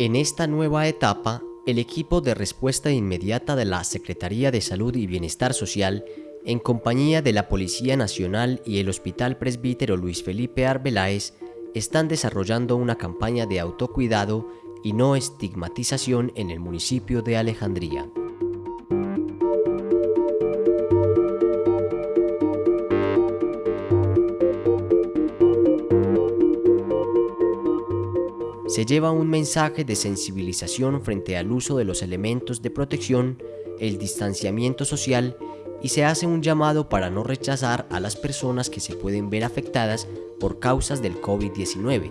En esta nueva etapa, el equipo de respuesta inmediata de la Secretaría de Salud y Bienestar Social, en compañía de la Policía Nacional y el Hospital Presbítero Luis Felipe Arbeláez, están desarrollando una campaña de autocuidado y no estigmatización en el municipio de Alejandría. Se lleva un mensaje de sensibilización frente al uso de los elementos de protección, el distanciamiento social y se hace un llamado para no rechazar a las personas que se pueden ver afectadas por causas del COVID-19.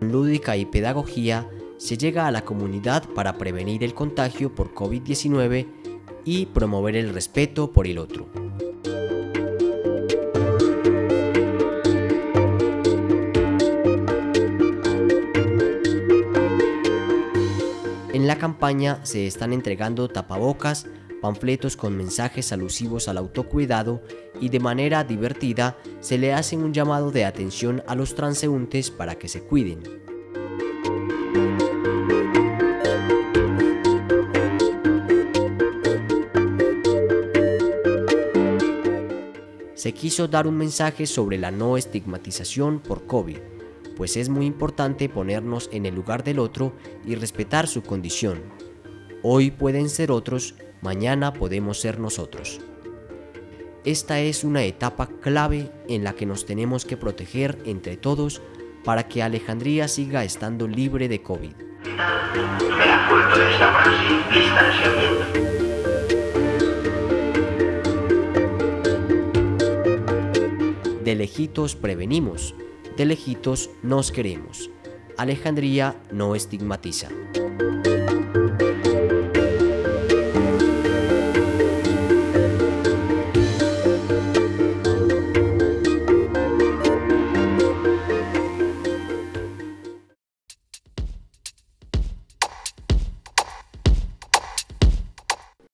Lúdica y pedagogía se llega a la comunidad para prevenir el contagio por COVID-19 y promover el respeto por el otro. En la campaña se están entregando tapabocas, panfletos con mensajes alusivos al autocuidado y de manera divertida se le hace un llamado de atención a los transeúntes para que se cuiden. Se quiso dar un mensaje sobre la no estigmatización por COVID, pues es muy importante ponernos en el lugar del otro y respetar su condición. Hoy pueden ser otros, mañana podemos ser nosotros. Esta es una etapa clave en la que nos tenemos que proteger entre todos para que Alejandría siga estando libre de COVID. De lejitos prevenimos, de lejitos nos queremos. Alejandría no estigmatiza.